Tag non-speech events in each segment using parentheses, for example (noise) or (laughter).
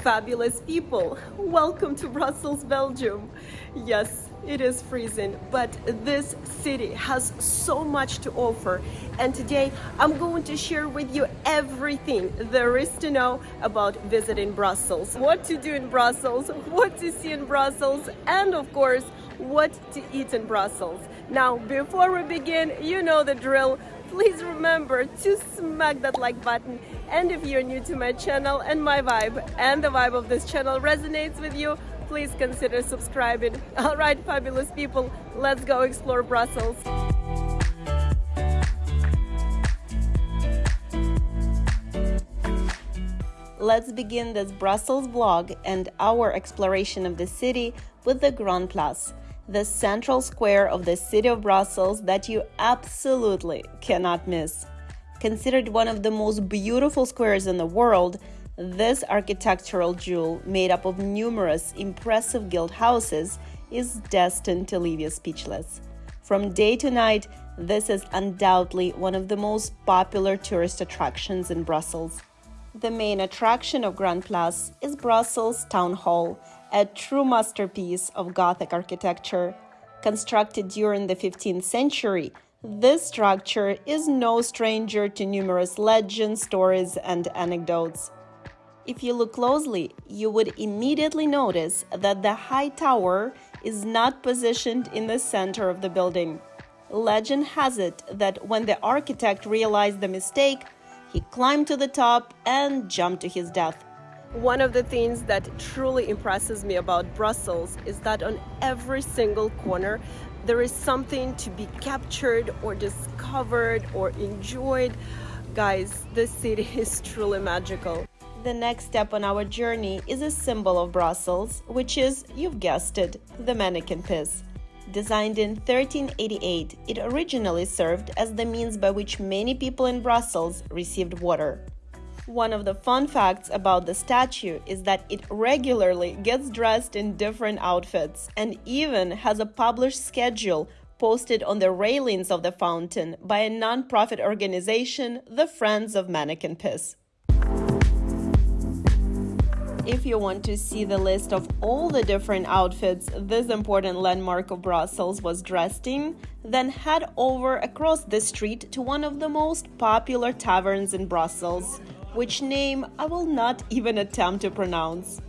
fabulous people. Welcome to Brussels, Belgium. Yes, it is freezing, but this city has so much to offer. And today I'm going to share with you everything there is to know about visiting Brussels. What to do in Brussels, what to see in Brussels, and of course, what to eat in Brussels. Now, before we begin, you know the drill. Please remember to smack that like button. And if you're new to my channel and my vibe and the vibe of this channel resonates with you, please consider subscribing. (laughs) All right, fabulous people, let's go explore Brussels. Let's begin this Brussels vlog and our exploration of the city with the Grand Place, the central square of the city of Brussels that you absolutely cannot miss. Considered one of the most beautiful squares in the world, this architectural jewel, made up of numerous impressive guild houses, is destined to leave you speechless. From day to night, this is undoubtedly one of the most popular tourist attractions in Brussels. The main attraction of Grand Place is Brussels Town Hall, a true masterpiece of Gothic architecture. Constructed during the 15th century, this structure is no stranger to numerous legends, stories, and anecdotes. If you look closely, you would immediately notice that the high tower is not positioned in the center of the building. Legend has it that when the architect realized the mistake, he climbed to the top and jumped to his death. One of the things that truly impresses me about Brussels is that on every single corner there is something to be captured or discovered or enjoyed. Guys, this city (laughs) is truly magical. The next step on our journey is a symbol of Brussels, which is, you've guessed it, the Manneken Pis. Designed in 1388, it originally served as the means by which many people in Brussels received water. One of the fun facts about the statue is that it regularly gets dressed in different outfits and even has a published schedule posted on the railings of the fountain by a non-profit organization, the Friends of Manneken Pis. If you want to see the list of all the different outfits this important landmark of Brussels was dressed in, then head over across the street to one of the most popular taverns in Brussels, which name I will not even attempt to pronounce.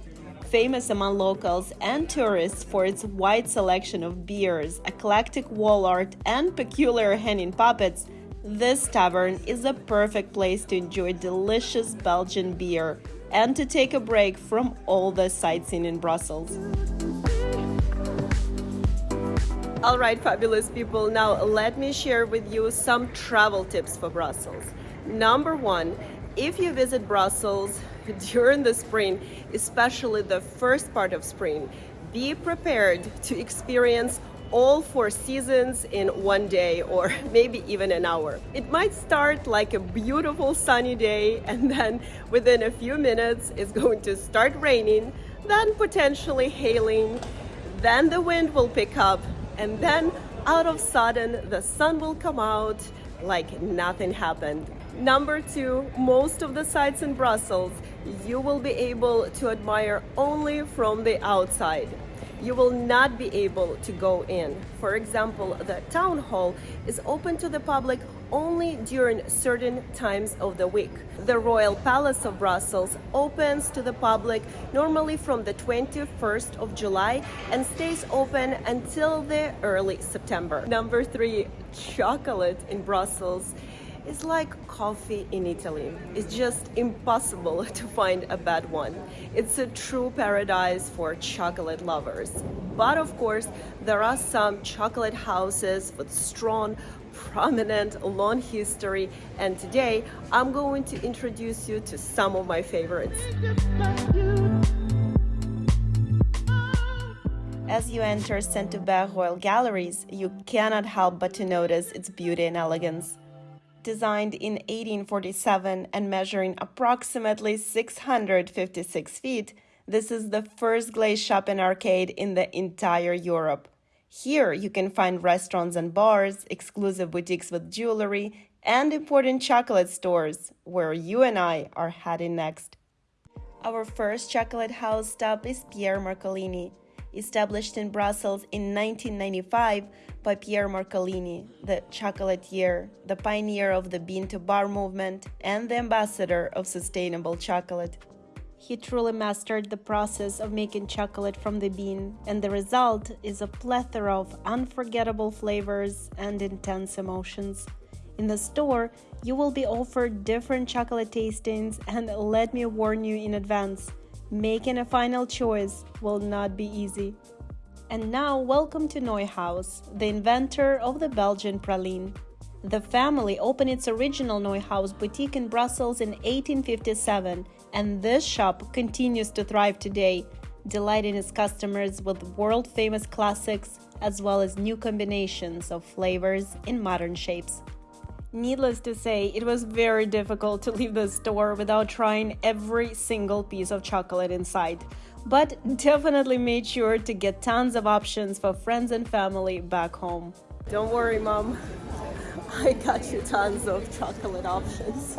Famous among locals and tourists for its wide selection of beers, eclectic wall art, and peculiar hanging puppets, this tavern is a perfect place to enjoy delicious Belgian beer and to take a break from all the sightseeing in Brussels. All right, fabulous people, now let me share with you some travel tips for Brussels. Number one, if you visit Brussels (laughs) during the spring, especially the first part of spring, be prepared to experience all four seasons in one day or (laughs) maybe even an hour. It might start like a beautiful sunny day (laughs) and then within a few minutes it's going to start raining, then potentially hailing, then the wind will pick up and then out of sudden the sun will come out like nothing happened. Number two, most of the sites in Brussels you will be able to admire only from the outside. You will not be able to go in. For example, the town hall is open to the public only during certain times of the week. The Royal Palace of Brussels opens to the public normally from the 21st of July and stays open until the early September. Number three, chocolate in Brussels is like coffee in Italy. It's just impossible (laughs) to find a bad one. It's a true paradise for chocolate lovers. But of course, there are some chocolate houses with strong, prominent, long history. And today, I'm going to introduce you to some of my favorites. As you enter Saint-Hubert Royal Galleries, you cannot help but to notice its beauty and elegance. Designed in 1847 and measuring approximately 656 feet, this is the first glazed shopping arcade in the entire Europe. Here you can find restaurants and bars, exclusive boutiques with jewelry, and important chocolate stores, where you and I are heading next. Our first chocolate house stop is Pierre Marcolini, established in Brussels in 1995 by Pierre Marcolini, the chocolatier, the pioneer of the bean to bar movement, and the ambassador of sustainable chocolate. He truly mastered the process of making chocolate from the bean, and the result is a plethora of unforgettable flavors and intense emotions. In the store, you will be offered different chocolate tastings, and let me warn you in advance making a final choice will not be easy. And now, welcome to Neuhaus, the inventor of the Belgian praline. The family opened its original Neuhaus boutique in Brussels in 1857, and this shop continues to thrive today, delighting its customers with world famous classics as well as new combinations of flavors in modern shapes. Needless to say, it was very difficult to leave the store without trying every single piece of chocolate inside. But definitely made sure to get tons of options for friends and family back home. Don't worry, Mom. (laughs) I got you tons of chocolate options.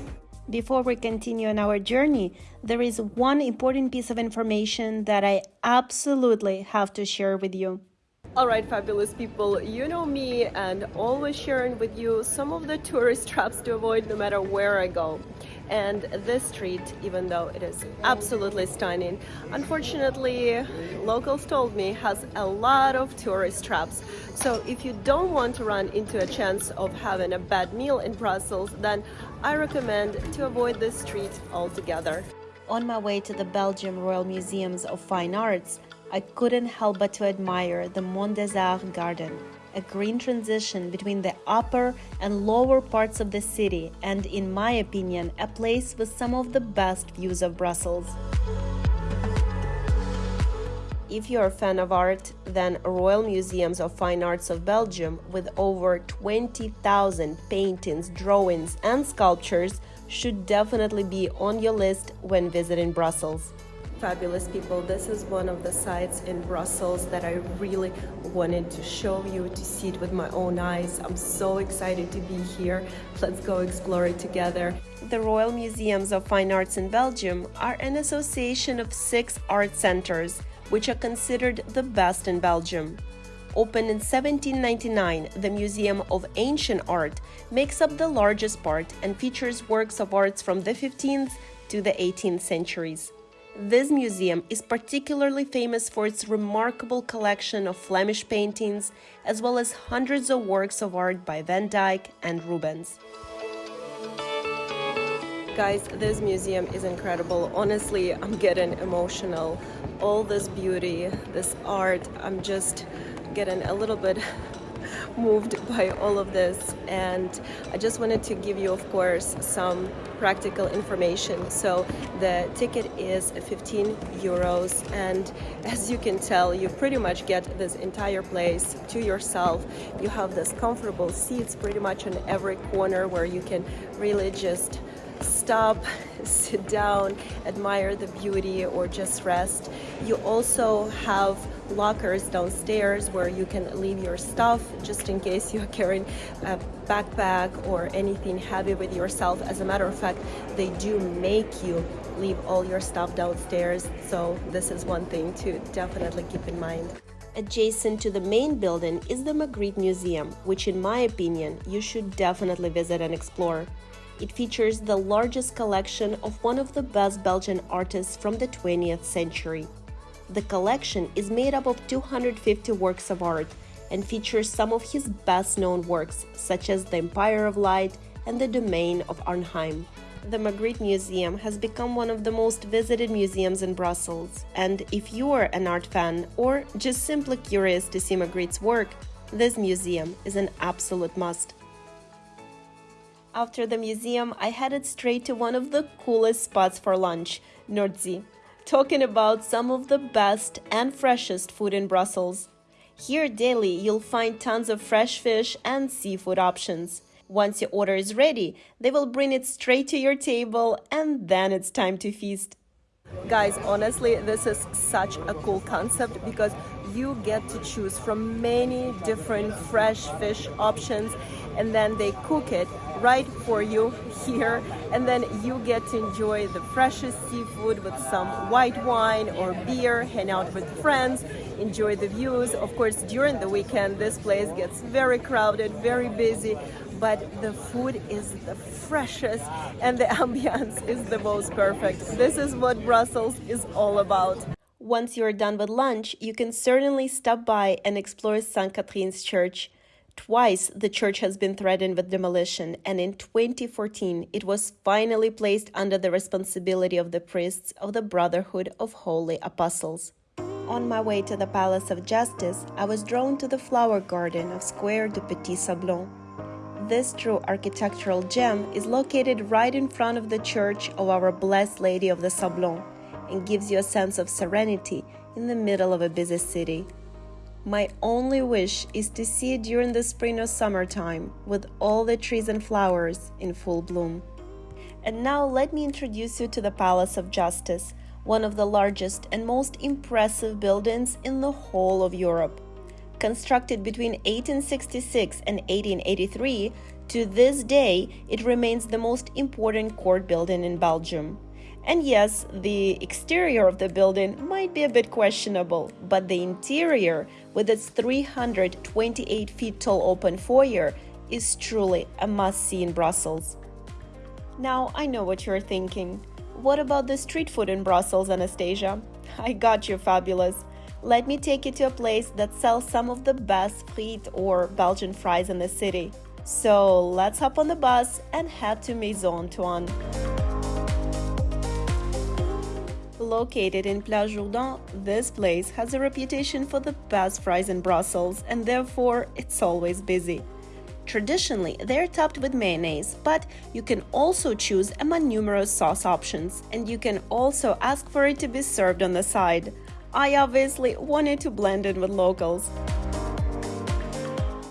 Before we continue on our journey, there is one important piece of information that I absolutely have to share with you. All right, fabulous people, you know me and always sharing with you some of the tourist (laughs) traps to avoid no matter where I go. And this street, even though it is absolutely stunning, unfortunately, locals told me has a lot of tourist traps. So if you don't want to run into a chance of having a bad meal in Brussels, then I recommend to avoid this street altogether. On my way to the Belgium Royal Museums of Fine Arts, I couldn't help but to admire the Mont des Arts garden, a green transition between the upper and lower parts of the city, and in my opinion, a place with some of the best views of Brussels. If you're a fan of art, then Royal Museums of Fine Arts of Belgium, with over 20,000 paintings, drawings, and sculptures, should definitely be on your list when visiting Brussels fabulous people. This is one of the sites in Brussels that I really wanted to show you, to see it with my own eyes. I'm so excited to be here. Let's go explore it together. The Royal Museums of Fine Arts in Belgium are an association of six art centers, which are considered the best in Belgium. Opened in 1799, the Museum of Ancient Art makes up the largest part and features works of arts from the 15th to the 18th centuries. This museum is particularly famous for its remarkable collection of Flemish paintings, as well as hundreds of works of art by Van Dyck and Rubens. Guys, this museum is incredible. Honestly, I'm getting emotional. All this beauty, this art, I'm just getting a little bit moved by all of this. And I just wanted to give you of course some practical information. So the ticket is 15 euros. And as you can tell you pretty much get this entire place to yourself. You have this comfortable seats pretty much on every corner where you can really just stop, (laughs) sit down, admire the beauty, or just rest. You also have lockers downstairs where you can leave your stuff just in case you're carrying a backpack or anything heavy with yourself. As a matter of fact, they do make you leave all your stuff downstairs. So this is one thing to definitely keep in mind. Adjacent to the main building is the Magritte Museum, which in my opinion, you should definitely visit and explore. It features the largest collection of one of the best Belgian artists from the 20th century. The collection is made up of 250 works of art and features some of his best known works, such as The Empire of Light and The Domain of Arnheim. The Magritte Museum has become one of the most visited museums in Brussels, and if you are an art fan or just simply curious to see Magritte's work, this museum is an absolute must. After the museum, I headed straight to one of the coolest spots for lunch, Nordsee, talking about some of the best and freshest food in Brussels. Here daily, you'll find tons of fresh fish and seafood options. Once your order is ready, they will bring it straight to your table and then it's time to feast. Guys, honestly, this is such a cool concept because you get to choose from many different fresh fish options and then they cook it right for you here and then you get to enjoy the freshest seafood with some white wine or beer, hang out with friends, enjoy the views. Of course, during the weekend, this place gets very crowded, very busy, but the food is the freshest and the (laughs) ambiance is the most perfect. This is what Brussels is all about. Once you're done with lunch, you can certainly stop by and explore St. Catherine's Church. Twice the church has been threatened with demolition, and in 2014 it was finally placed under the responsibility of the priests of the Brotherhood of Holy Apostles. On my way to the Palace of Justice, I was drawn to the flower garden of Square du Petit Sablon. This true architectural gem is located right in front of the church of Our Blessed Lady of the Sablon and gives you a sense of serenity in the middle of a busy city. My only wish is to see it during the spring or summertime with all the trees and flowers in full bloom. And now let me introduce you to the Palace of Justice, one of the largest and most impressive buildings in the whole of Europe. Constructed between 1866 and 1883, to this day it remains the most important court building in Belgium. And yes, the exterior of the building might be a bit questionable, but the interior, with its 328 feet tall open foyer, is truly a must see in Brussels. Now, I know what you're thinking. What about the street food in Brussels, Anastasia? (laughs) I got you, fabulous. Let me take you to a place that sells some of the best frites or Belgian fries in the city. So let's hop on the bus and head to Maison Antoine. Located in Place Jourdan, this place has a reputation for the best fries in Brussels and therefore it's always busy. Traditionally, they're topped with mayonnaise, but you can also choose among numerous sauce options, and you can also ask for it to be served on the side. I obviously wanted to blend in with locals.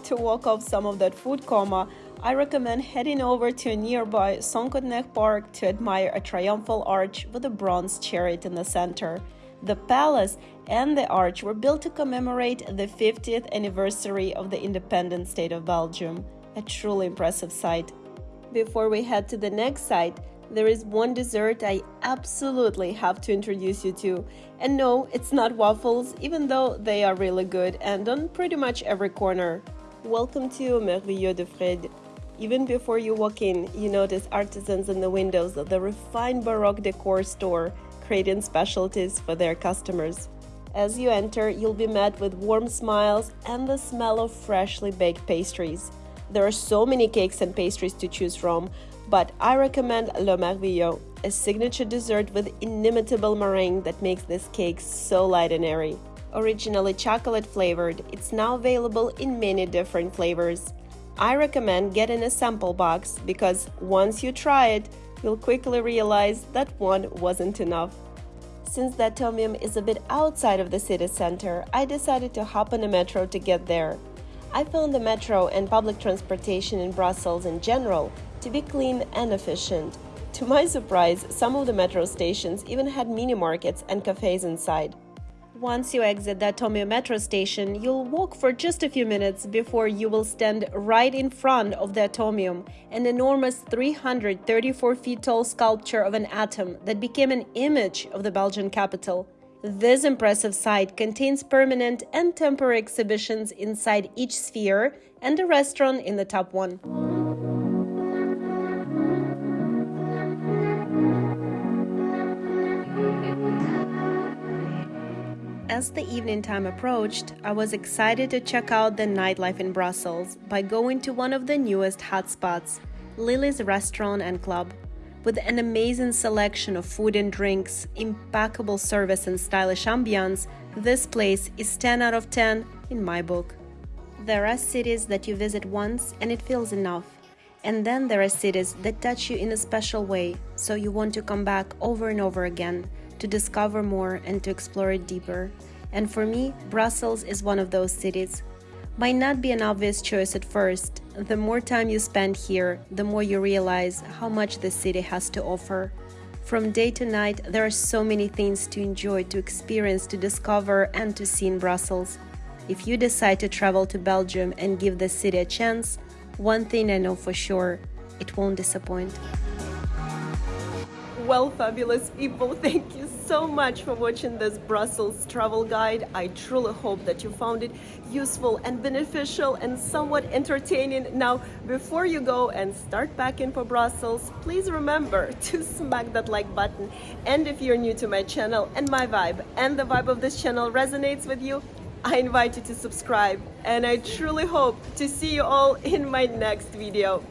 To walk off some of that food coma, I recommend heading over to a nearby Cinquantenaire Park to admire a triumphal arch with a bronze chariot in the center. The palace and the arch were built to commemorate the 50th anniversary of the independent state of Belgium. A truly impressive sight. Before we head to the next site, there is one dessert I absolutely have to introduce you to. And no, it's not waffles, even though they are really good and on pretty much every corner. Welcome to Merveilleux de Fred. Even before you walk in, you notice artisans in the windows of the refined Baroque decor store creating specialties for their customers. As you enter, you'll be met with warm smiles and the smell of freshly baked pastries. There are so many cakes and pastries to choose from, but I recommend Le Merveilleux, a signature dessert with inimitable meringue that makes this cake so light and airy. Originally chocolate flavored, it's now available in many different flavors. I recommend getting a sample box because once you try it, you'll quickly realize that one wasn't enough. Since the Atomium is a bit outside of the city center, I decided to hop on a metro to get there. I found the metro and public transportation in Brussels in general to be clean and efficient. To my surprise, some of the metro stations even had mini markets and cafes inside. Once you exit the Atomium metro station, you'll walk for just a few minutes before you will stand right in front of the Atomium, an enormous 334 feet tall sculpture of an atom that became an image of the Belgian capital. This impressive site contains permanent and temporary exhibitions inside each sphere and a restaurant in the top one. As the evening time approached, I was excited to check out the nightlife in Brussels by going to one of the newest hotspots, Lily's Restaurant and Club. With an amazing selection of food and drinks, impeccable service, and stylish ambiance, this place is 10 out of 10 in my book. There are cities that you visit once and it feels enough. And then there are cities that touch you in a special way, so you want to come back over and over again to discover more and to explore it deeper. And for me, Brussels is one of those cities. Might not be an obvious choice at first. The more time you spend here, the more you realize how much the city has to offer. From day to night, there are so many things to enjoy, to experience, to discover, and to see in Brussels. If you decide to travel to Belgium and give the city a chance, one thing I know for sure it won't disappoint. Well, fabulous people, (laughs) thank you so much for watching this Brussels travel guide. I truly hope that you found it useful and beneficial and somewhat entertaining. Now, before you go and start packing for Brussels, please remember (laughs) to smack that like button. And if you're new to my channel and my vibe and the vibe of this channel resonates with you, I invite you to subscribe and I truly hope to see you all in my next video.